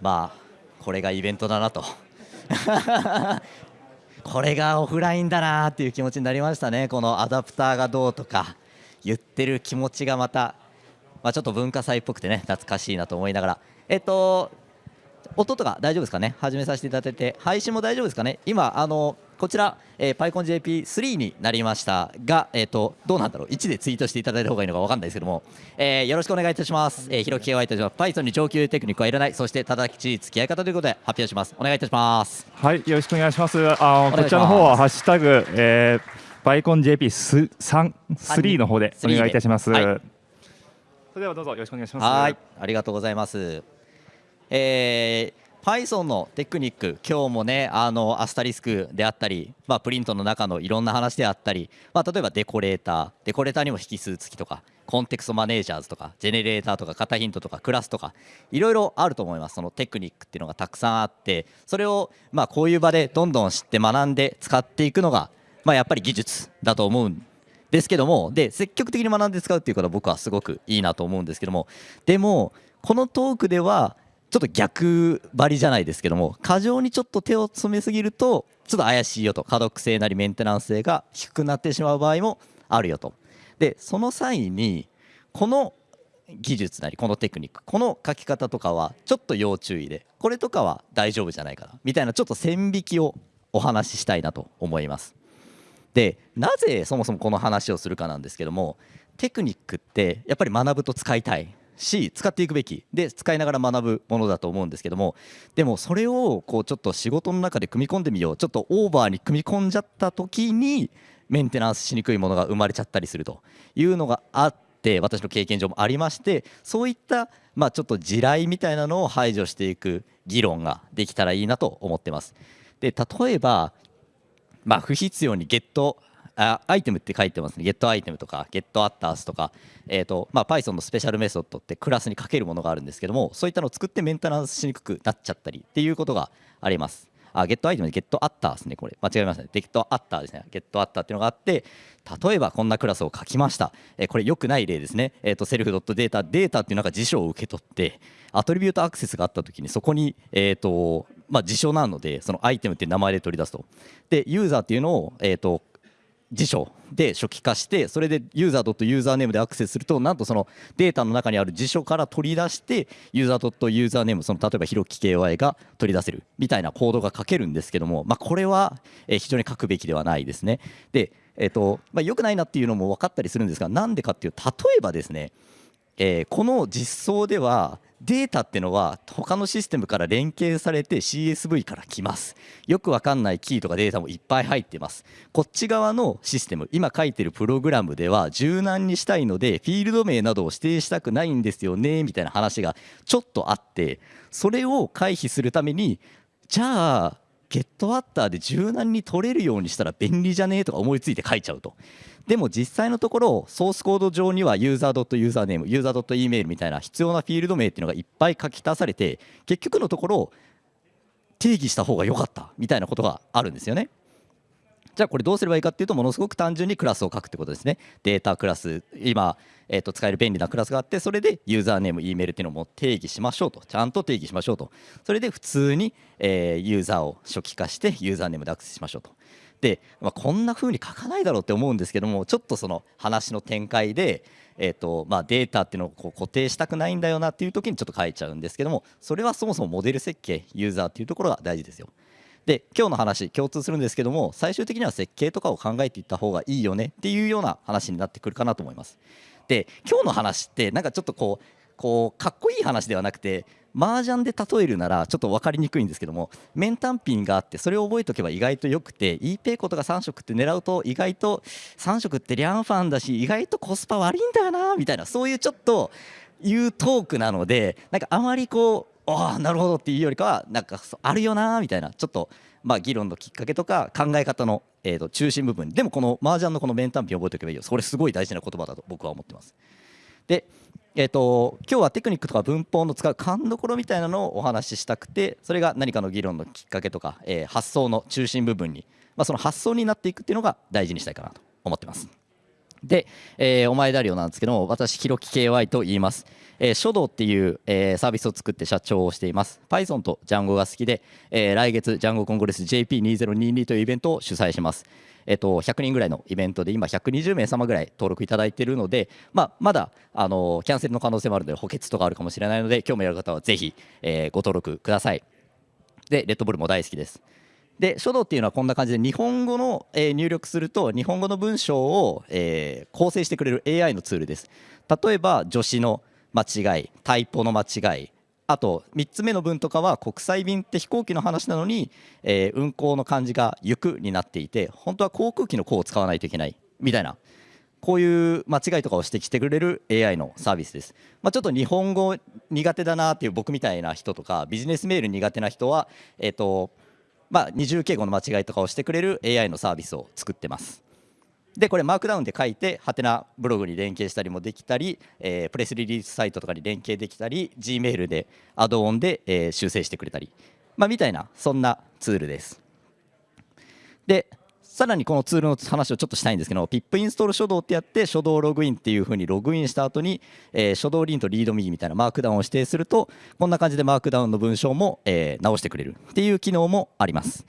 まあこれがイベントだなと。これがオフラインだなっていう気持ちになりましたね。このアダプターがどうとか言ってる気持ちがまた、まあ、ちょっと文化祭っぽくてね懐かしいなと思いながら。えっと音とか大丈夫ですかね？始めさせていただいて。配信も大丈夫ですかね？今あのこちら、えー、PyConJP3 になりました。が、えーと、どうなんだろう。1でツイートしていただいた方がいいのか分かんないですけども、えー、よろしくお願いいたします、えー、ひろき KY とします Python に上級テクニックはいらない。そして正しい付き合い方ということで発表します。お願いいたします。はいよろしくお願いします。あこちらの方はハッシュタグ、えー、PyConJP3 の方で。お願いいたします、はい、それではどうぞよろしくお願いします。はいありがとうございます。えー Python のテクニック今日もねあのアスタリスクであったり、まあ、プリントの中のいろんな話であったり、まあ、例えばデコレーターデコレーターにも引数付きとかコンテクストマネージャーズとかジェネレーターとか型ヒントとかクラスとかいろいろあると思います。そのテクニックっていうのがたくさんあってそれをまあこういう場でどんどん知って学んで使っていくのがまあやっぱり技術だと思うんですけどもで積極的に学んで使うっていうことは僕はすごくいいなと思うんですけどもでもこのトークではちょっと逆張りじゃないですけども過剰にちょっと手を詰めすぎるとちょっと怪しいよと。可読性なりメンテナンス性が低くなってしまう場合もあるよと。でその際にこの技術なりこのテクニックこの書き方とかはちょっと要注意でこれとかは大丈夫じゃないかなみたいなちょっと線引きをお話ししたいなと思います。でなぜそもそもこの話をするかなんですけどもテクニックってやっぱり学ぶと使いたい。し使っていくべき。で使いながら学ぶものだと思うんですけども。でもそれをこうちょっと仕事の中で組み込んでみよう。ちょっとオーバーに組み込んじゃった時にメンテナンスしにくいものが生まれちゃったりすると。いうのがあって私の経験上もありましてそういったまあちょっと地雷みたいなのを排除していく議論ができたらいいなと思ってます。で例えばまあ不必要にゲットあアイテムって書いてますね、ゲットアイテムとか、ゲットアッタースとか、えーとまあ、Python のスペシャルメソッドってクラスにかけるものがあるんですけども、そういったのを作ってメンテナンスしにくくなっちゃったりっていうことがあります。あ、ゲットアイテムでゲットアッターですね、これ。間違えましたね。ゲットアッターですね。ゲットアッターっていうのがあって、例えばこんなクラスを書きました。えー、これ良くない例ですね。えっ、ー、と、セルフドットデータ、データっていうなんか辞書を受け取って、アトリビュートアクセスがあったときに、そこに、えっ、ー、と、まあ、辞書なので、そのアイテムっていう名前で取り出すと。で、ユーザーっていうのを、えっ、と、辞書で初期化してそれでユーザーユーザーネームでアクセスするとなんとそのデータの中にある辞書から取り出してユーザーユーザーネームその例えばひろき KY が取り出せるみたいなコードが書けるんですけども、まあ、これは非常に書くべきではないですね。で、えーとまあ、よくないなっていうのも分かったりするんですがなんでかっていう例えばですね、え、この実装ではデータってのは他のシステムから連携されて CSV から来ます。よくわかんないキーとかデータもいっぱい入ってます。こっち側のシステム今書いてるプログラムでは柔軟にしたいのでフィールド名などを指定したくないんですよねみたいな話がちょっとあってそれを回避するためにじゃあゲットアッターで柔軟に取れるようにしたら便利じゃねえとか思いついて書いちゃうとでも実際のところソースコード上にはユーザーユーザーネームユーザー .e メールみたいな必要なフィールド名っていうのがいっぱい書き足されて結局のところ定義した方が良かったみたいなことがあるんですよね。じゃあこれどうすればいいかっていうとものすごく単純にクラスを書くってことですね。データクラス今、えー、と使える便利なクラスがあってそれでユーザーネーム E メールっていうのも定義しましょうとちゃんと定義しましょうとそれで普通に、えー、ユーザーを初期化してユーザーネームでアクセスしましょうとで、まあ、こんな風に書かないだろうって思うんですけどもちょっとその話の展開で、えーとまあ、データっていうのをこう固定したくないんだよなっていう時にちょっと書いちゃうんですけどもそれはそもそもモデル設計ユーザーっていうところが大事ですよ。で今日の話共通するんですけども最終的には設計とかを考えていった方がいいよねっていうような話になってくるかなと思います。で今日の話ってなんかちょっとこうこうかっこいい話ではなくて麻雀で例えるならちょっと分かりにくいんですけども面単品があってそれを覚えておけば意外とよくて e ペイコとか3色って狙うと意外と3色ってリャンファンだし意外とコスパ悪いんだよなみたいなそういうちょっというトークなのでなんかあまりこうああなるほどっていうよりかはなんかあるよなみたいなちょっとまあ議論のきっかけとか考え方のえと中心部分でもこの麻雀のこの面単品覚えておけばいいよそれすごい大事な言葉だと僕は思ってます。でえーと、今日はテクニックとか文法の使う勘どころみたいなのをお話ししたくてそれが何かの議論のきっかけとか、えー、発想の中心部分に、まあ、その発想になっていくっていうのが大事にしたいかなと思ってます。で、えー、お前だりょなんですけども私ひろき KY と言います、えー、書道っていう、えー、サービスを作って社長をしています。Python と Django が好きで、えー、来月 Django コングレス JP2022 というイベントを主催します。えっと、100人ぐらいのイベントで今120名様ぐらい登録いただいているので、まあ、まだあのキャンセルの可能性もあるので補欠とかあるかもしれないので興味ある方はぜひ、えー、ご登録ください。でレッドブルも大好きです。で書道っていうのはこんな感じで日本語の、えー、入力すると日本語の文章を、えー、構成してくれる AI のツールです。例えば助詞の間違いタイポの間違い。あと3つ目の文とかは国際便って飛行機の話なのに、えー、運航の漢字が「行く」になっていて本当は航空機の「航」を使わないといけないみたいな。こういう間違いとかを指摘してくれる AI のサービスです、まあ、ちょっと日本語苦手だなっていう僕みたいな人とかビジネスメール苦手な人は、えーとまあ、二重敬語の間違いとかをしてくれる AI のサービスを作ってます。でこれマークダウンで書いてハテナブログに連携したりもできたり、えー、プレスリリースサイトとかに連携できたり Gmail でアドオンで、えー、修正してくれたり、まあ、みたいなそんなツールです。でさらにこのツールの話をちょっとしたいんですけど PIP インストール書道ってやって書道ログインっていう風にログインした後に、えー、書道リンとリード右みたいなマークダウンを指定するとこんな感じでマークダウンの文章も、えー、直してくれるっていう機能もあります。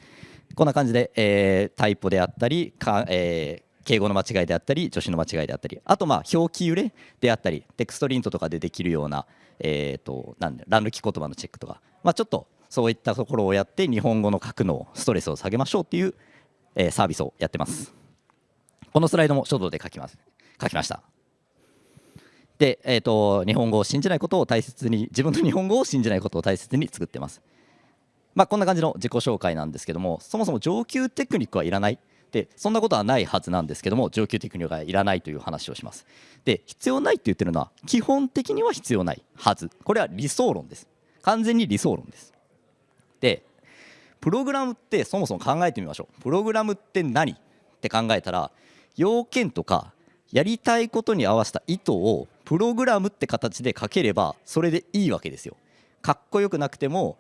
こんな感じで、えー、タイプであったりか、えー、敬語の間違いであったり助詞の間違いであったりあとまあ表記揺れであったりテクストリントとかでできるような,、えーと、なん乱抜き言葉のチェックとか、まあ、ちょっとそういったところをやって日本語の書くのストレスを下げましょうっていうえー、サービスをやってます。このスライドも書道で書きます。書きました。で、えーと、日本語を信じないことを大切に自分の日本語を信じないことを大切に作ってます。まあ、こんな感じの自己紹介なんですけどもそもそも上級テクニックはいらない。でそんなことはないはずなんですけども上級テクニックはいらないという話をします。で必要ないって言ってるのは基本的には必要ないはず。これは理想論です。完全に理想論です。でプログラムってそもそも考えてみましょう。プログラムって何？って考えたら要件とかやりたいことに合わせた意図をプログラムって形で書ければそれでいいわけですよ。かっこよくなくても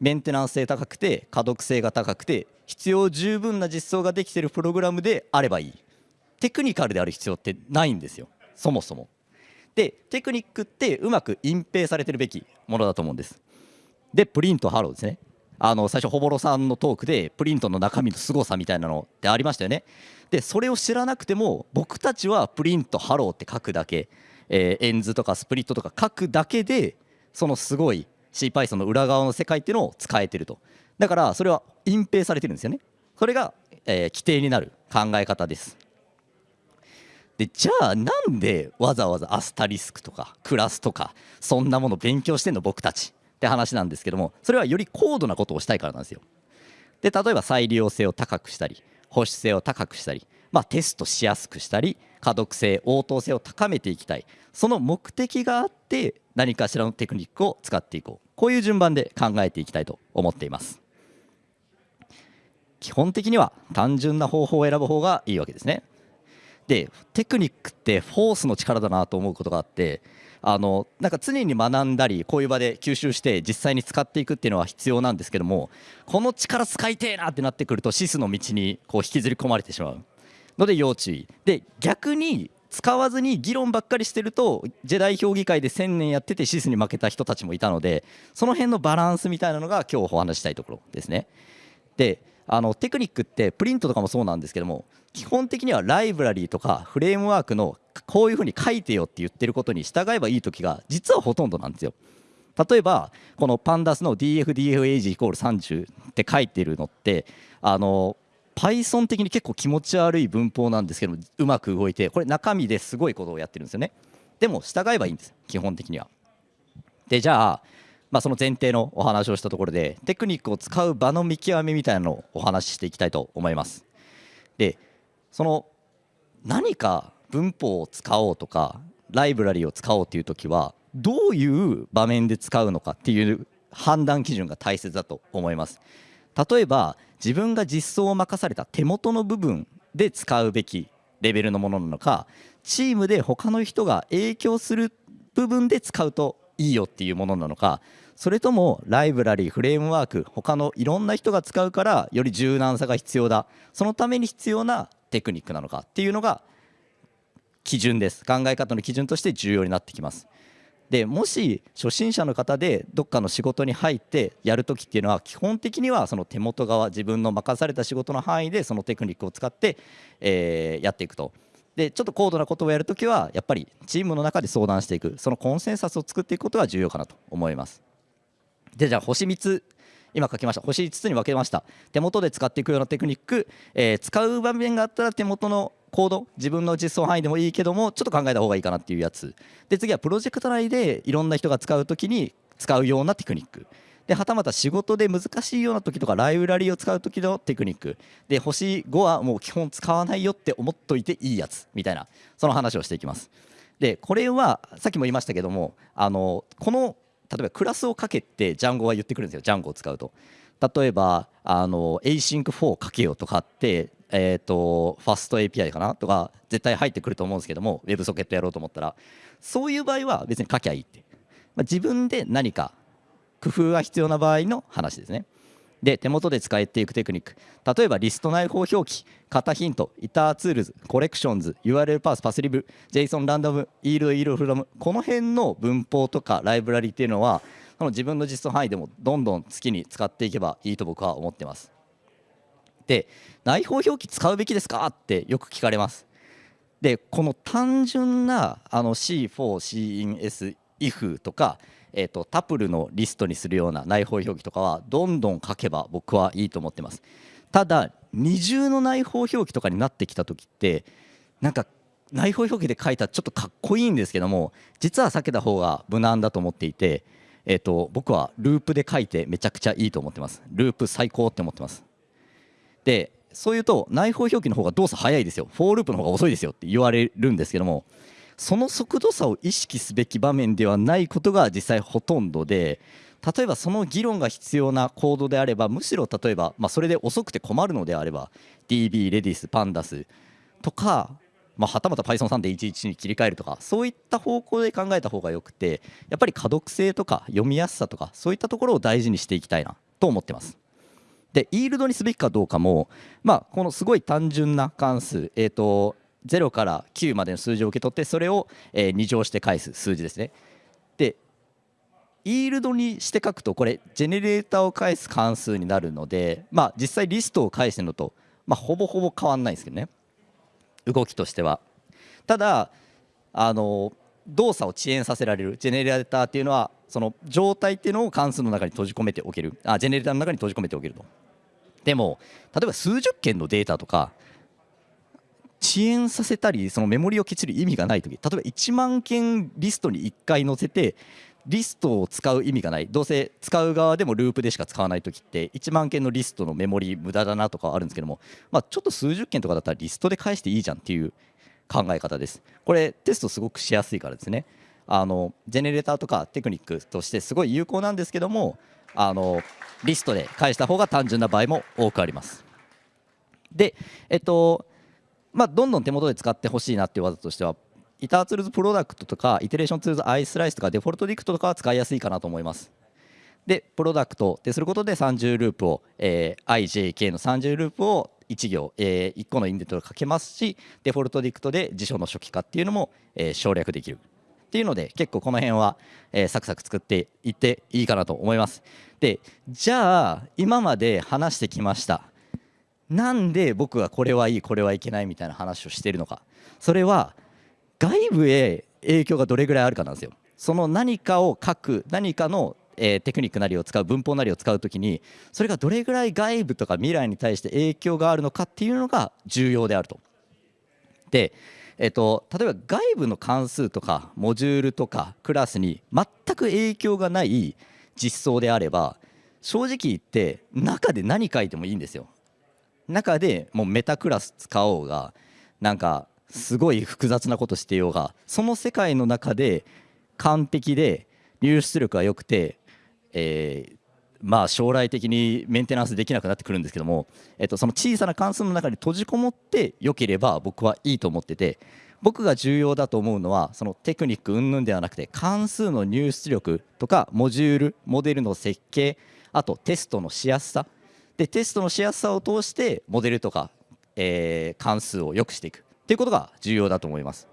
メンテナンス性高くて可読性が高くて必要十分な実装ができているプログラムであればいい。テクニカルである必要ってないんですよ。そもそも。でテクニックってうまく隠蔽されてるべきものだと思うんです。で print hello ですね。あの最初ほぼろさんのトークでプリントの中身の凄さみたいなのってありましたよね。でそれを知らなくても僕たちは print hello って書くだけ、えー、 ends とか split とか書くだけでそのすごい CPython の裏側の世界っていうのを使えてると。だからそれは隠蔽されてるんですよね。それが、えー、基底になる考え方です。でじゃあなんでわざわざアスタリスクとかクラスとかそんなもの勉強してんの僕たち？って話なんですけどもそれはより高度なことをしたいからなんですよ。で例えば再利用性を高くしたり保守性を高くしたり、まあ、テストしやすくしたり可読性応答性を高めていきたい。その目的があって何かしらのテクニックを使っていこう。こういう順番で考えていきたいと思っています。基本的には単純な方法を選ぶ方がいいわけですね。でテクニックってフォースの力だなと思うことがあってあのなんか常に学んだりこういう場で吸収して実際に使っていくっていうのは必要なんですけどもこの力使いてえなってなってくるとシスの道にこう引きずり込まれてしまうので要注意。で逆に使わずに議論ばっかりしてるとジェダイ評議会で1000年やっててシスに負けた人たちもいたのでその辺のバランスみたいなのが今日お話したいところですねであのテクニックってプリントとかもそうなんですけども基本的にはライブラリーとかフレームワークのこういうふうに書いてよって言ってることに従えばいい時が実はほとんどなんですよ。例えばこのパンダスの DFDFAG イコール30って書いてるのってあの Python 的に結構気持ち悪い文法なんですけどうまく動いてこれ中身ですごいことをやってるんですよね。でも従えばいいんです基本的には。でじゃあまあ、その前提のお話をしたところでテクニックを使う場の見極めみたいなのをお話ししていきたいと思います。でその何か文法を使おうとかライブラリを使おうという時はどういう場面で使うのかっていう判断基準が大切だと思います。例えば自分が実装を任された手元の部分で使うべきレベルのものなのかチームで他の人が影響する部分で使うといいよっていうものなのかそれともライブラリフレームワーク他のいろんな人が使うからより柔軟さが必要だ。そのために必要なテクニックなのかっていうのが基準です。考え方の基準として重要になってきます。でもし初心者の方でどっかの仕事に入ってやるときっていうのは基本的にはその手元側自分の任された仕事の範囲でそのテクニックを使って、えー、やっていくと。でちょっと高度なことをやるときはやっぱりチームの中で相談していく。そのコンセンサスを作っていくことが重要かなと思います。でじゃあ星3つ今書きました。星5つに分けました。手元で使っていくようなテクニック、えー、使う場面があったら手元のコード自分の実装範囲でもいいけどもちょっと考えた方がいいかなっていうやつ。で次はプロジェクト内でいろんな人が使う時に使うようなテクニック。ではたまた仕事で難しいような時とかライブラリーを使う時のテクニック。で星5はもう基本使わないよって思っといていいやつ。みたいなその話をしていきます。でこれはさっきも言いましたけどもあのこの例えばクラスをかけてジャンゴは言ってくるんですよジャンゴを使うと。例えばあの async4 かけようとかってえーと、ファスト API かなとか絶対入ってくると思うんですけども WebSocket やろうと思ったら。そういう場合は別に書きゃいいって、まあ、自分で何か工夫が必要な場合の話ですね。で手元で使えていくテクニック。例えばリスト内包表記型ヒントイターツールズコレクションズ URL パースパスリブ JSON ランダムイールドイールフラムこの辺の文法とかライブラリっていうのはその自分の実装範囲でもどんどん好きに使っていけばいいと僕は思ってます。で内包表記使うべきですか？ってよく聞かれます。でこの単純なあの C4、CINS、IF とか、えーと、タプルのリストにするような内包表記とかはどんどん書けば僕はいいと思ってます。ただ二重の内包表記とかになってきた時ってなんか内包表記で書いたらちょっとかっこいいんですけども実は避けた方が無難だと思っていて、えーと僕はループで書いてめちゃくちゃいいと思ってます。ループ最高って思ってます。でそういうと内包表記の方が動作早いですよフォーループの方が遅いですよって言われるんですけどもその速度差を意識すべき場面ではないことが実際ほとんどで例えばその議論が必要なコードであればむしろ例えば、まあ、それで遅くて困るのであれば DB、Redis、Pandas とか、まあ、はたまた Python3.11 に切り替えるとかそういった方向で考えた方がよくてやっぱり可読性とか読みやすさとかそういったところを大事にしていきたいなと思ってます。でイールドにすべきかどうかも、まあ、このすごい単純な関数、えーと、0から9までの数字を受け取ってそれを、えー、2乗して返す数字ですね。でイールドにして書くとこれジェネレーターを返す関数になるので、まあ、実際リストを返してのと、まあ、ほぼほぼ変わんないですけどね動きとしては。ただあの動作を遅延させられる。ジェネレーターっていうのはその状態っていうのを関数の中に閉じ込めておける。あジェネレーターの中に閉じ込めておけると。でも例えば数十件のデータとか遅延させたりそのメモリをきっちり意味がない時例えば1万件リストに1回載せてリストを使う意味がない。どうせ使う側でもループでしか使わない時って1万件のリストのメモリ無駄だなとかあるんですけども、まあ、ちょっと数十件とかだったらリストで返していいじゃんっていう考え方です。これテストすごくしやすいからですね。あのジェネレーターとかテクニックとしてすごい有効なんですけどもあのリストで返した方が単純な場合も多くあります。でえっとまあどんどん手元で使ってほしいなっていう技としては itertools product とか iteration tools islice とか defaultdict とかは使いやすいかなと思います。で product ですることで三重ループを、えー、IJK の30ループを1行、えー、1個のインデントをかけますし defaultdict で辞書の初期化っていうのも、えー、省略できるっていうので結構この辺は、えー、サクサク作っていっていいかなと思います。でじゃあ今まで話してきました。なんで僕はこれはいいこれはいけないみたいな話をしているのか。それは外部へ影響がどれぐらいあるかなんですよ。その何かを書く何かのえー、テクニックなりを使う文法なりを使う時にそれがどれぐらい外部とか未来に対して影響があるのかっていうのが重要であると。で、えーと、例えば外部の関数とかモジュールとかクラスに全く影響がない実装であれば正直言って中で何書いてもいいんですよ。中でもうメタクラス使おうがなんかすごい複雑なことしてようがその世界の中で完璧で入出力が良くてえー、まあ将来的にメンテナンスできなくなってくるんですけども、えっと、その小さな関数の中に閉じこもって良ければ僕はいいと思ってて僕が重要だと思うのはそのテクニック云々ではなくて関数の入出力とかモジュールモデルの設計あとテストのしやすさ。でテストのしやすさを通してモデルとか、えー、関数を良くしていく。っていうことが重要だと思います。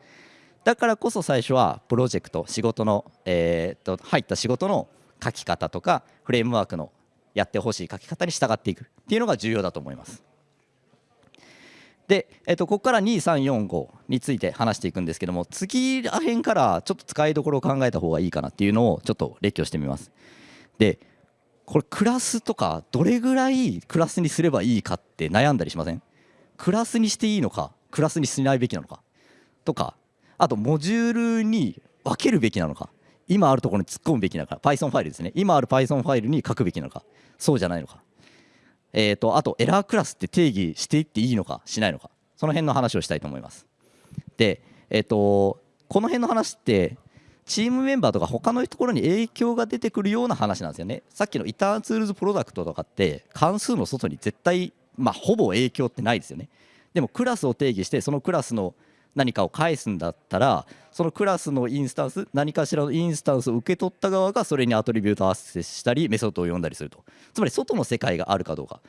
だからこそ最初はプロジェクト仕事の、えー、と入った仕事の書き方とかフレームワークのやってほしい書き方に従っていくっていうのが重要だと思います。で、えっと、ここから2345について話していくんですけども次らへんからちょっと使いどころを考えた方がいいかなっていうのをちょっと列挙してみます。でこれクラスとかどれぐらいクラスにすればいいかって悩んだりしません？クラスにしていいのかクラスにしないべきなのかとかあとモジュールに分けるべきなのか今あるところに突っ込むべきなのか。Python ファイルですね。今ある Python ファイルに書くべきなのか。そうじゃないのか。えーと、あとエラークラスって定義していっていいのかしないのか。その辺の話をしたいと思います。で、えーと、この辺の話ってチームメンバーとか他のところに影響が出てくるような話なんですよね。さっきのイターンツールズプロダクトとかって関数の外に絶対まあほぼ影響ってないですよね。でもクラスを定義してそのクラスの何かを返すんだったらそのクラスのインスタンス何かしらのインスタンスを受け取った側がそれにアトリビュートアクセスしたりメソッドを読んだりすると。つまり外の世界があるかどうか。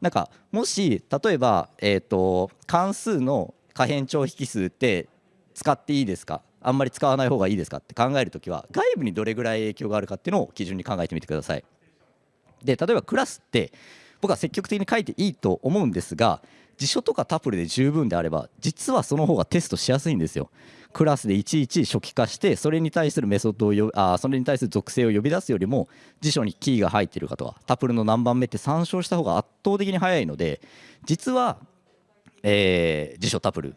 なんかもし例えば、えーと、関数の可変長引数って使っていいですか？あんまり使わない方がいいですかって考えるときは外部にどれぐらい影響があるかっていうのを基準に考えてみてください。で例えばクラスって僕は積極的に書いていいと思うんですが辞書とかタプルで十分であれば実はその方がテストしやすいんですよ。クラスでいちいち初期化してそれに対するメソッドをよあそれに対する属性を呼び出すよりも辞書にキーが入っているかとかタプルの何番目って参照した方が圧倒的に早いので実は、えー、辞書タプル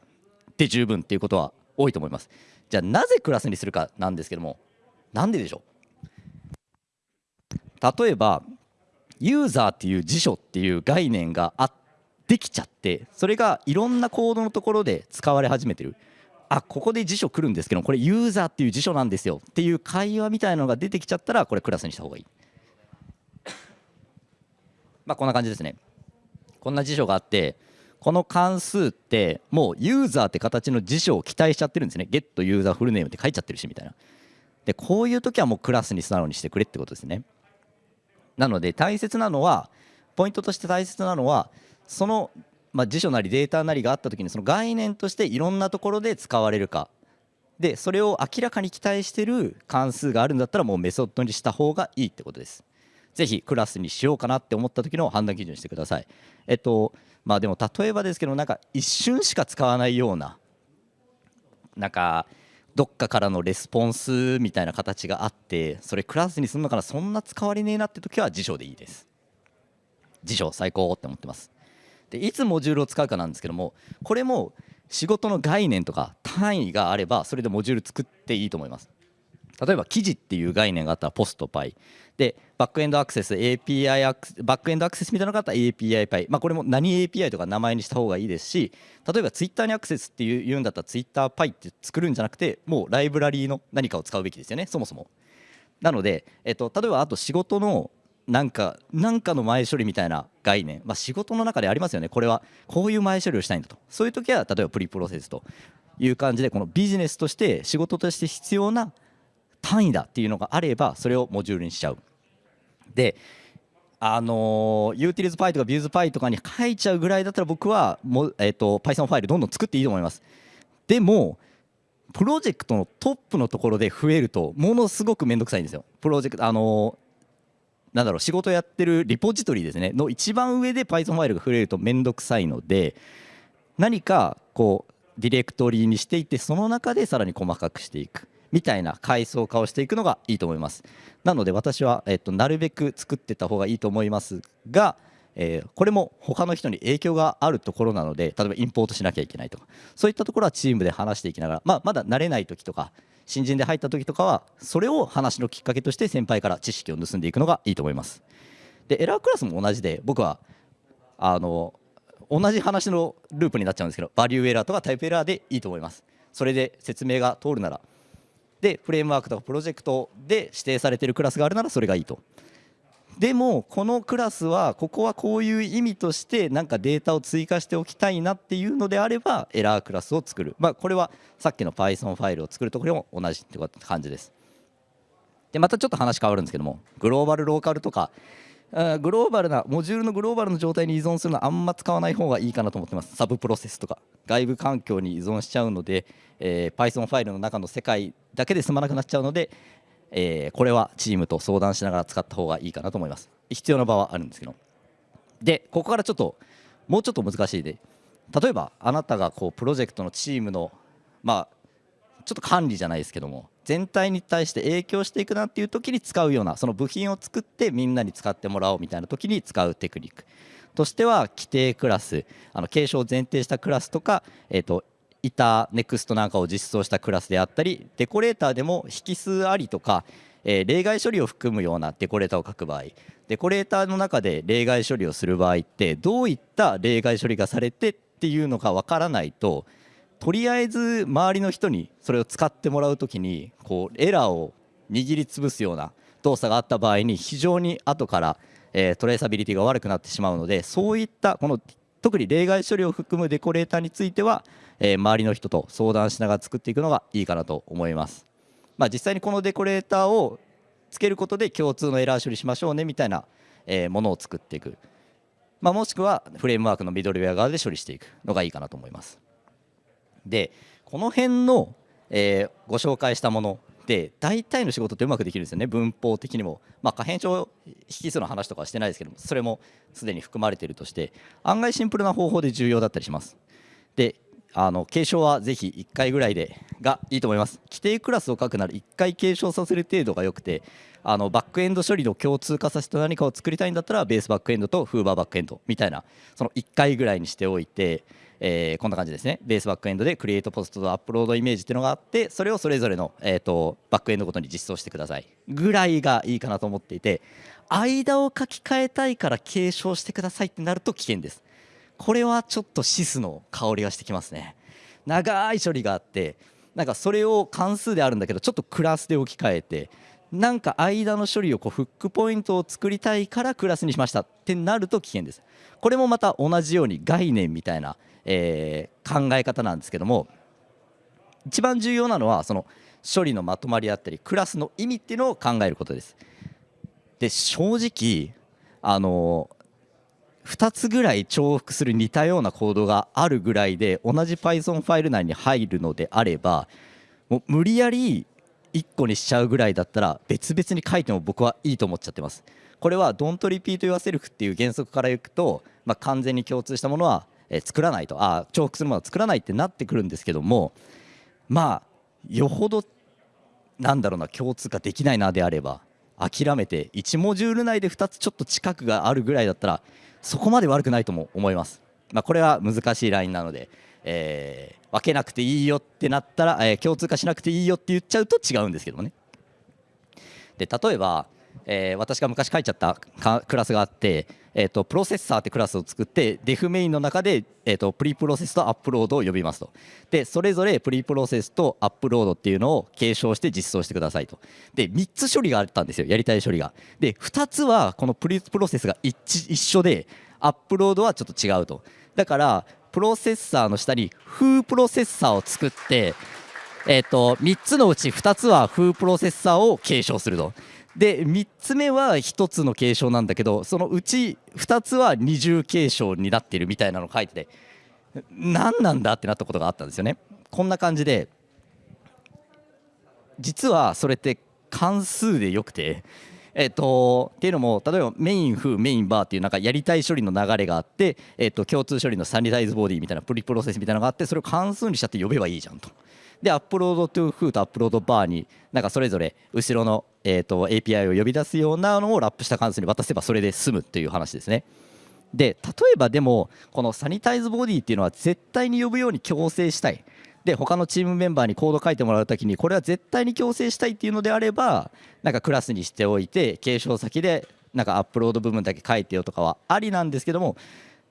で十分っていうことは多いと思います。じゃあなぜクラスにするかなんですけどもなんででしょう？例えばユーザーっていう辞書っていう概念があってできちゃってそれがいろんなコードのところで使われ始めてる。あここで辞書来るんですけどこれユーザーっていう辞書なんですよっていう会話みたいなのが出てきちゃったらこれクラスにした方がいい。まあこんな感じですね。こんな辞書があってこの関数ってもうユーザーって形の辞書を期待しちゃってるんですね。Get ユーザーフルネームって書いちゃってるしみたいな。でこういう時はもうクラスに素直にしてくれってことですね。なので大切なのはポイントとして大切なのはその、まあ、辞書なりデータなりがあった時にその概念としていろんなところで使われるかでそれを明らかに期待してる関数があるんだったらもうメソッドにした方がいいってことです。ぜひクラスにしようかなって思った時の判断基準にしてください。えっとまあでも例えばですけどなんか一瞬しか使わないようななんかどっかからのレスポンスみたいな形があってそれクラスにするのかなそんな使われねえなって時は辞書でいいです。辞書最高って思ってます。でいつモジュールを使うかなんですけどもこれも仕事の概念とか単位があればそれでモジュール作っていいと思います。例えば記事っていう概念があったらポストパイ。でバックエンドアクセス API アクバックエンドアクセスみたいなのがあったら API パイ。まあこれも何 API とか名前にした方がいいですし例えばツイッターにアクセスっていう言うんだったらツイッターパイって作るんじゃなくてもうライブラリーの何かを使うべきですよねそもそも。なので、えっと、例えばあと仕事のなんかなんかの前処理みたいな概念、まあ、仕事の中でありますよね。これはこういう前処理をしたいんだと。そういう時は例えばプリプロセスという感じでこのビジネスとして仕事として必要な単位だっていうのがあればそれをモジュールにしちゃう。であのユーティリズパイとかビューズパイとかに書いちゃうぐらいだったら僕はも、えーと、Python ファイルどんどん作っていいと思います。でもプロジェクトのトップのところで増えるとものすごく面倒くさいんですよ。プロジェクトあのなんだろう仕事やってるリポジトリですね。の一番上で Python ファイルが触れると面倒くさいので何かこうディレクトリにしていってその中でさらに細かくしていく。みたいな階層化をしていくのがいいと思います。なので私は、えっと、なるべく作ってた方がいいと思いますが、えー、これも他の人に影響があるところなので例えばインポートしなきゃいけないとか。そういったところはチームで話していきながら、まあ、まだ慣れない時とか新人で入った時とかはそれを話のきっかけとして先輩から知識を盗んでいくのがいいと思います。でエラークラスも同じで僕はあの同じ話のループになっちゃうんですけどバリューエラーとかタイプエラーでいいと思います。それで説明が通るならでフレームワークとかプロジェクトで指定されているクラスがあるならそれがいいと。でもこのクラスはここはこういう意味としてなんかデータを追加しておきたいなっていうのであればエラークラスを作る、まあ、これはさっきの Python ファイルを作るところも同じって感じです。でまたちょっと話変わるんですけどもグローバルローカルとかグローバルなモジュールのグローバルの状態に依存するのはあんま使わない方がいいかなと思ってます。サブプロセスとか外部環境に依存しちゃうので、えー、Python ファイルの中の世界だけで済まなくなっちゃうので、えー、これはチームと相談しながら使った方がいいかなと思います。必要な場はあるんですけど。でここからちょっともうちょっと難しいで。例えばあなたがこうプロジェクトのチームのまあちょっと管理じゃないですけども全体に対して影響していくなっていう時に使うようなその部品を作ってみんなに使ってもらおうみたいな時に使うテクニックとしては規定クラスあの継承を前提したクラスとか、えーと、タネクストなんかを実装したクラスであったりデコレーターでも引数ありとか、えー、例外処理を含むようなデコレーターを書く場合。デコレーターの中で例外処理をする場合ってどういった例外処理がされてっていうのがわからないととりあえず周りの人にそれを使ってもらう時にこうエラーを握りつぶすような動作があった場合に非常に後から、えー、トレーサビリティが悪くなってしまうのでそういったこの特に例外処理を含むデコレーターについては、えー、周りの人と相談しながら作っていくのがいいかなと思います。まあ、実際にこのデコレーターをつけることで共通のエラー処理しましょうねみたいな、えー、ものを作っていく、まあ、もしくはフレームワークのミドルウェア側で処理していくのがいいかなと思います。でこの辺の、えー、ご紹介したもので大体の仕事ってうまくできるんですよね。文法的にも、まあ、可変症引数の話とかはしてないですけどもそれもすでに含まれているとして案外シンプルな方法で重要だったりします。であの継承はぜひ1回ぐらいでがいいと思います。規定クラスを書くなら1回継承させる程度が良くてあのバックエンド処理の共通化させて何かを作りたいんだったらベースバックエンドとフーバーバックエンドみたいなその1回ぐらいにしておいてえー、こんな感じですね。ベースバックエンドでクリエイトポストとアップロードイメージっていうのがあってそれをそれぞれの、えーと、バックエンドごとに実装してください。ぐらいがいいかなと思っていて間を書き換えたいから継承してくださいってなると危険です。これはちょっとシスの香りがしてきますね。長い処理があってなんかそれを関数であるんだけどちょっとクラスで置き換えてなんか間の処理をこうフックポイントを作りたいからクラスにしました。ってなると危険ですこれもまた同じように概念みたいなえー、考え方なんですけども一番重要なのはその処理のまとまりだったりクラスの意味っていうのを考えることです。で正直あの2つぐらい重複する似たようなコードがあるぐらいで同じ Python ファイル内に入るのであればもう無理やり1個にしちゃうぐらいだったら別々に書いても僕はいいと思っちゃってます。これは Don't repeat yourself っていう原則からいくと、まあ、完全に共通したものはえ作らないとあ重複するものは作らないってなってくるんですけどもまあよほどなんだろうな共通化できないなであれば諦めて1モジュール内で2つちょっと近くがあるぐらいだったらそこまで悪くないとも思います。まあ、これは難しいラインなので、えー、分けなくていいよってなったら、えー、共通化しなくていいよって言っちゃうと違うんですけどもね。で例えばえー、私が昔書いちゃったクラスがあって、えーと、プロセッサーってクラスを作ってデフメインの中で、えーと、プリプロセスとアップロードを呼びますと。でそれぞれプリプロセスとアップロードっていうのを継承して実装してくださいと。で3つ処理があったんですよやりたい処理が。で2つはこのプリプロセスが一一緒でアップロードはちょっと違うと。だからプロセッサーの下にフープロセッサーを作ってえーと、と3つのうち2つはフープロセッサーを継承すると。で3つ目は1つの継承なんだけどそのうち2つは二重継承になっているみたいなのを書いてて何なんだってなったことがあったんですよね。こんな感じで実はそれって関数でよくてえっと、っていうのも例えば main foo main bar っていうなんかやりたい処理の流れがあって、えっと、共通処理の sanitize body みたいな preprocess みたいなのがあってそれを関数にしちゃって呼べばいいじゃんと。で upload to foo と upload bar になんかそれぞれ後ろの、えー、と API を呼び出すようなのをラップした関数に渡せばそれで済むっていう話ですね。で例えばでもこのサニタイズボディっていうのは絶対に呼ぶように強制したいで他のチームメンバーにコード書いてもらうときにこれは絶対に強制したいっていうのであればなんかクラスにしておいて継承先でなんかアップロード部分だけ書いてよとかはありなんですけども、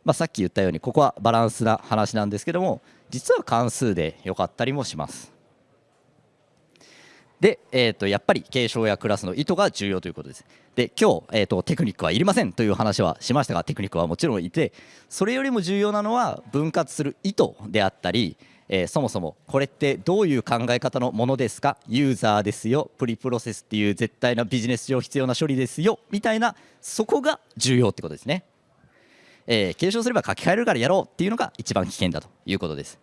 まあ、さっき言ったようにここはバランスな話なんですけども実は関数でよかったりもします。で、えー、とやっぱり継承やクラスの意図が重要ということです。で今日、えーと、テクニックはいりませんという話はしましたがテクニックはもちろんいてそれよりも重要なのは分割する意図であったり、えー、そもそもこれってどういう考え方のものですか？ユーザーですよプリプロセスっていう絶対なビジネス上必要な処理ですよみたいなそこが重要ってことですね、えー、継承すれば書き換えるからやろうっていうのが一番危険だということです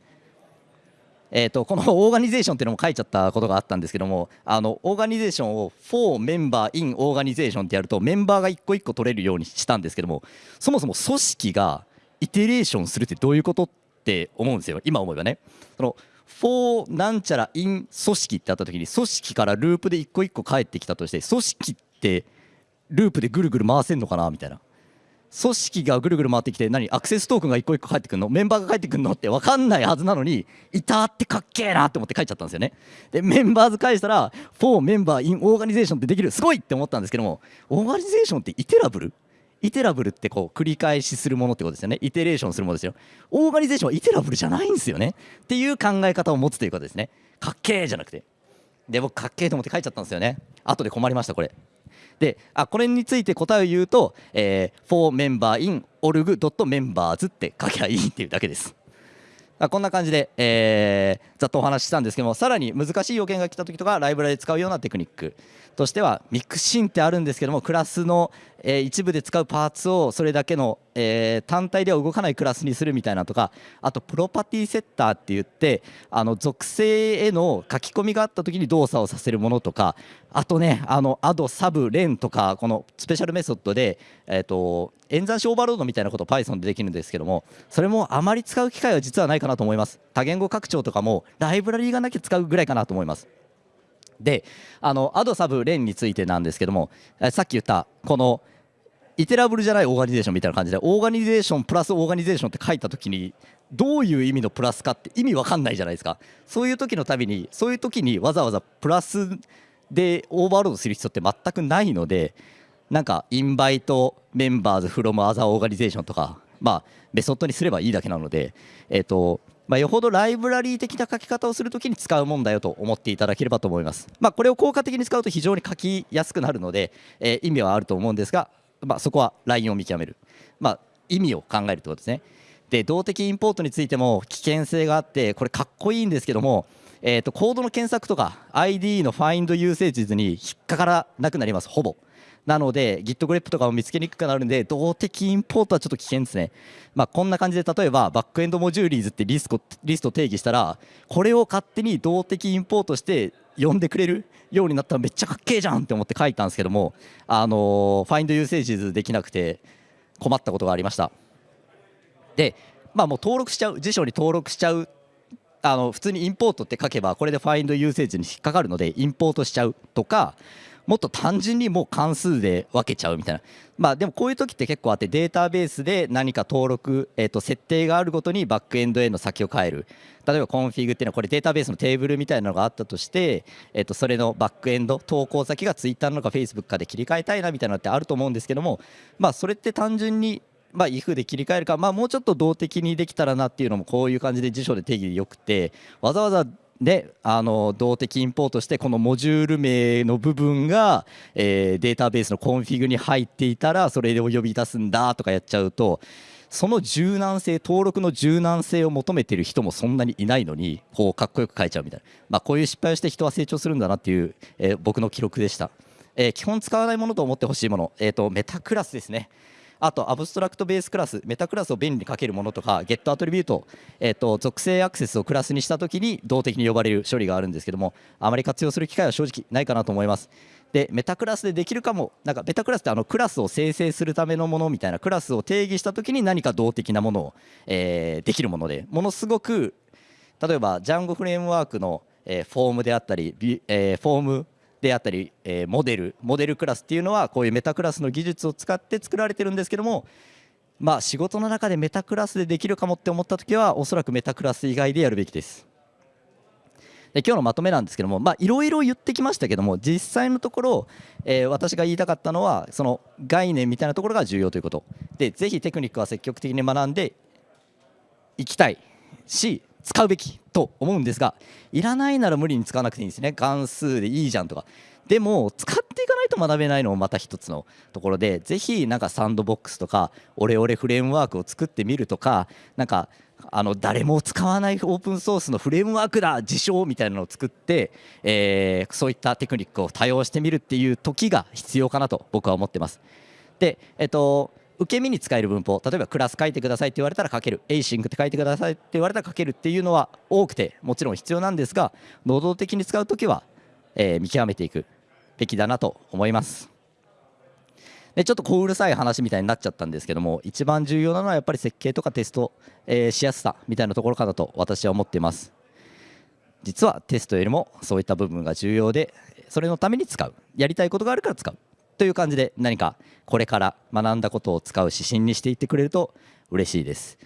えーと、このオーガニゼーションっていうのも書いちゃったことがあったんですけどもあのオーガニゼーションを4メンバー in オーガニゼーションってやるとメンバーが一個一個取れるようにしたんですけどもそもそも組織がイテレーションするってどういうことって思うんですよ今思えばね。その4なんちゃら in 組織ってあった時に組織からループで一個一個返ってきたとして組織ってループでぐるぐる回せんのかなみたいな組織がぐるぐる回ってきて何アクセストークンが一個一個返ってくるの？メンバーが返ってくるのって分かんないはずなのにいたってかっけえなって思って書いちゃったんですよね。でメンバーズ返したら4メンバーインオーガニゼーションってできるすごいって思ったんですけどもオーガニゼーションってイテラブル？イテラブルってこう繰り返しするものってことですよね。イテレーションするものですよ。オーガニゼーションはイテラブルじゃないんですよね。っていう考え方を持つということですね。かっけえじゃなくて。で僕かっけえと思って書いちゃったんですよね。後で困りましたこれ。であこれについて答えを言うと、えー、for member in org.members って書きゃいいっていうだけです。あこんな感じで、えー、ざっとお話ししたんですけどもさらに難しい要件が来た時とかライブラリで使うようなテクニックとしては mixin ってあるんですけどもクラスの、えー、一部で使うパーツをそれだけの、えー、単体では動かないクラスにするみたいなとかあと property setter って言ってあの属性への書き込みがあった時に動作をさせるものとかあとねあの add sub len とかこの special method で、えーと、演算子オーバーロードみたいなことを Python でできるんですけどもそれもあまり使う機会は実はないかなと思います。多言語拡張とかもライブラリーがなきゃ使うぐらいかなと思います。であの add sub len についてなんですけどもさっき言ったこの iterable じゃない organization みたいな感じで organization プラス organization って書いた時にどういう意味のプラスかって意味わかんないじゃないですか。そういう時のたびにそういう時にわざわざプラスでオーバーロードする必要って全くないのでなんか invite members from other organization とかまあメソッドにすればいいだけなのでえっ、とまあ、よほどライブラリー的な書き方をするときに使うもんだよと思っていただければと思います。まあ、これを効果的に使うと非常に書きやすくなるので、えー、意味はあると思うんですが、まあ、そこはラインを見極める、まあ、意味を考えるということですね。で動的インポートについても危険性があってこれかっこいいんですけども、えー、とコードの検索とか ID のファインドユーセージズに引っかからなくなりますほぼ。なので Git グレップとかも見つけにくくなるんで動的インポートはちょっと危険ですね、まあ、こんな感じで例えば backend modules ってリストリスト定義したらこれを勝手に動的インポートして呼んでくれるようになったらめっちゃかっけえじゃんって思って書いたんですけどもあの find usages できなくて困ったことがありました。でまあもう登録しちゃう辞書に登録しちゃうあの普通に import って書けばこれで find usage に引っかかるのでインポートしちゃうとかもっと単純にもう関数で分けちゃうみたいな。まあでもこういう時って結構あってデータベースで何か登録、えー、と設定があるごとにバックエンドへの先を変える。例えばコンフィグっていうのはこれデータベースのテーブルみたいなのがあったとして、えー、とそれのバックエンド投稿先がツイッターなのかフェイスブックかで切り替えたいなみたいなのってあると思うんですけどもまあそれって単純にまあ、if で切り替えるか、まあ、もうちょっと動的にできたらなっていうのもこういう感じで辞書で定義でよくてわざわざであの動的インポートしてこのモジュール名の部分が、えー、データベースのコンフィグに入っていたらそれを呼び出すんだとかやっちゃうとその柔軟性登録の柔軟性を求めてる人もそんなにいないのにこうかっこよく書いちゃうみたいな、まあ、こういう失敗をして人は成長するんだなっていう、えー、僕の記録でした、えー、基本使わないものと思ってほしいもの、えーとメタクラスですね。あと abstract base class メタクラスを便利に書けるものとか get attribute、えーと、属性アクセスをクラスにしたときに動的に呼ばれる処理があるんですけどもあまり活用する機会は正直ないかなと思います。でメタクラスでできるかもなんかメタクラスってあのクラスを生成するためのものみたいなクラスを定義したときに何か動的なものを、えー、できるものでものすごく例えばジャンゴフレームワークの、えー、フォームであったり、えー、フォームであったり、えー、モデルモデルクラスっていうのはこういうメタクラスの技術を使って作られてるんですけどもまあ仕事の中でメタクラスでできるかもって思った時はおそらくメタクラス以外でやるべきです。で今日のまとめなんですけどもいろいろ言ってきましたけども実際のところ、えー、私が言いたかったのはその概念みたいなところが重要ということ。でぜひテクニックは積極的に学んでいきたいし使うべきと思うんですがいらないなら無理に使わなくていいんですね関数でいいじゃんとかでも使っていかないと学べないのもまた一つのところでぜひなんかサンドボックスとかオレオレフレームワークを作ってみるとかなんかあの誰も使わないオープンソースのフレームワークだ自称みたいなのを作って、えー、そういったテクニックを多用してみるっていう時が必要かなと僕は思ってます。で、えっと受け身に使える文法。例えばクラス書いてくださいって言われたら書ける。 async って書いてくださいって言われたら書けるっていうのは多くてもちろん必要なんですが能動的に使う時は、えー、見極めていくべきだなと思います。でちょっと小うるさい話みたいになっちゃったんですけども一番重要なのはやっぱり設計とかテスト、えー、しやすさみたいなところかなと私は思っています。実はテストよりもそういった部分が重要でそれのために使う。やりたいことがあるから使う。という感じで何かこれから学んだことを使う指針にしていってくれると嬉しいです。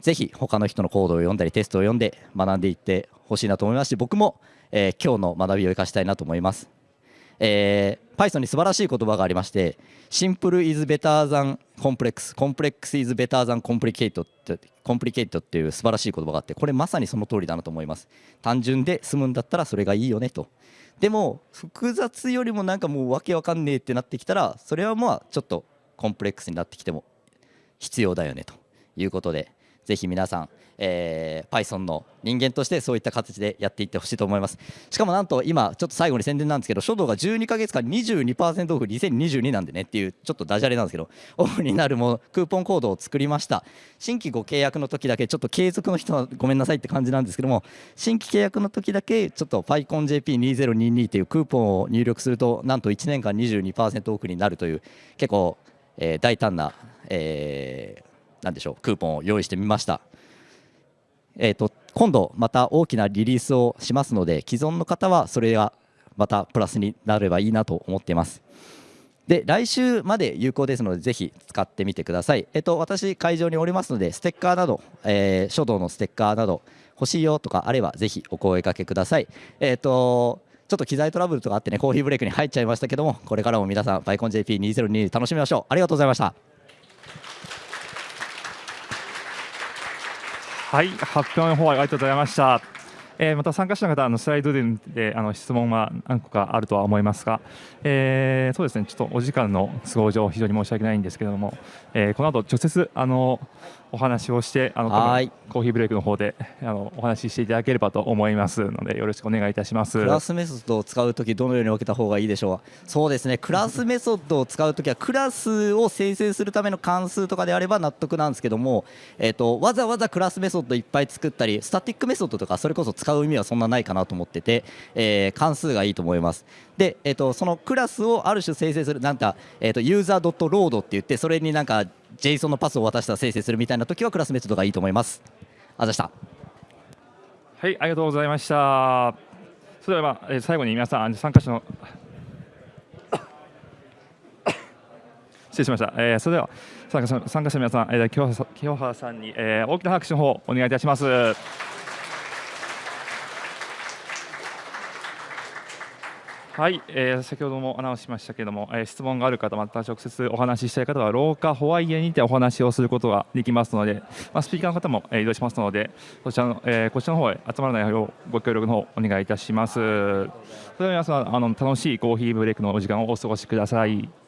ぜひ他の人のコードを読んだりテストを読んで学んでいってほしいなと思いますし僕も、えー、今日の学びを生かしたいなと思います。えー、Python に素晴らしい言葉がありましてシンプル is better than complex. Complex is better than complicated コンプリケイトっていう素晴らしい言葉があってこれまさにその通りだなと思います。単純で済むんだったらそれがいいよねと。でも複雑よりもなんかもうわけわかんねえってなってきたらそれはまあちょっとコンプレックスになってきても必要だよねということでぜひ皆さんえー、Python の人間としてそういった形でやっていってほしいと思います。しかもなんと今ちょっと最後に宣伝なんですけど書道が12か月間22%オフ2022なんでねっていうちょっとダジャレなんですけど オフになるもクーポンコードを作りました。新規ご契約の時だけちょっと継続の人はごめんなさいって感じなんですけども新規契約の時だけちょっと PyConJP2022 っていうクーポンを入力するとなんと1年間22%オフになるという結構、えー、大胆な、えー、なんでしょうクーポンを用意してみました。えーと、今度また大きなリリースをしますので既存の方はそれがまたプラスになればいいなと思っています。で来週まで有効ですのでぜひ使ってみてください、えーと、私会場におりますのでステッカーなど、えー、書道のステッカーなど欲しいよとかあればぜひお声かけください。えっ、とちょっと機材トラブルとかあってねコーヒーブレイクに入っちゃいましたけどもこれからも皆さんバイコン JP2022 楽しみましょう。ありがとうございました。はい、発表の方ありがとうございました。えー、また参加者の方あのスライドであの質問は何個かあるとは思いますが、えー、そうですねちょっとお時間の都合上非常に申し訳ないんですけれども、えー、この後直接あのお話をしてあのコーヒーブレイクの方であのお話ししていただければと思いますのでよろしくお願いいたします。クラスメソッドを使うときどのように分けた方がいいでしょう？そうですね。クラスメソッドを使うときはクラスを生成するための関数とかであれば納得なんですけども、えーと、わざわざクラスメソッドいっぱい作ったりスタティックメソッドとかそれこそ使う意味はそんなないかなと思ってて、えー、関数がいいと思います。で、えーと、そのクラスをある種生成するなんか、えーと、 user.load って言ってそれになんか JSON のパスを渡したら生成するみたいな時はクラスメソッドがいいと思います。あざした。はいありがとうございました。それでは、えー、最後に皆さん参加者の失礼しました、えー、それでは参加者参加者の皆さん、えー、清原さんに、えー、大きな拍手の方お願いいたします。はい、えー、先ほどもアナウンスしましたけれども、えー、質問がある方、また直接お話ししたい方は、廊下ホワイエにてお話をすることができますので、まあ、スピーカーの方も、えー、移動しますので、そちらの、えー、こちらの方へ集まらないようご協力の方お願いいたします。それでは皆さん、あの楽しいコーヒーブレイクのお時間をお過ごしください。